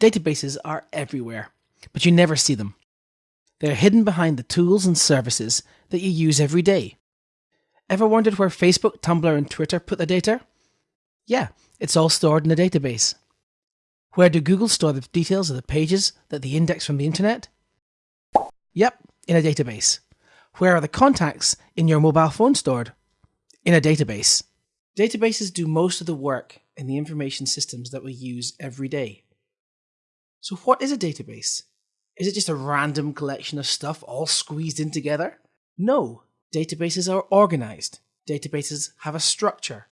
Databases are everywhere, but you never see them. They're hidden behind the tools and services that you use every day. Ever wondered where Facebook, Tumblr, and Twitter put the data? Yeah, it's all stored in a database. Where do Google store the details of the pages that they index from the internet? Yep, in a database. Where are the contacts in your mobile phone stored? In a database. Databases do most of the work in the information systems that we use every day. So, what is a database? Is it just a random collection of stuff all squeezed in together? No, databases are organized. Databases have a structure.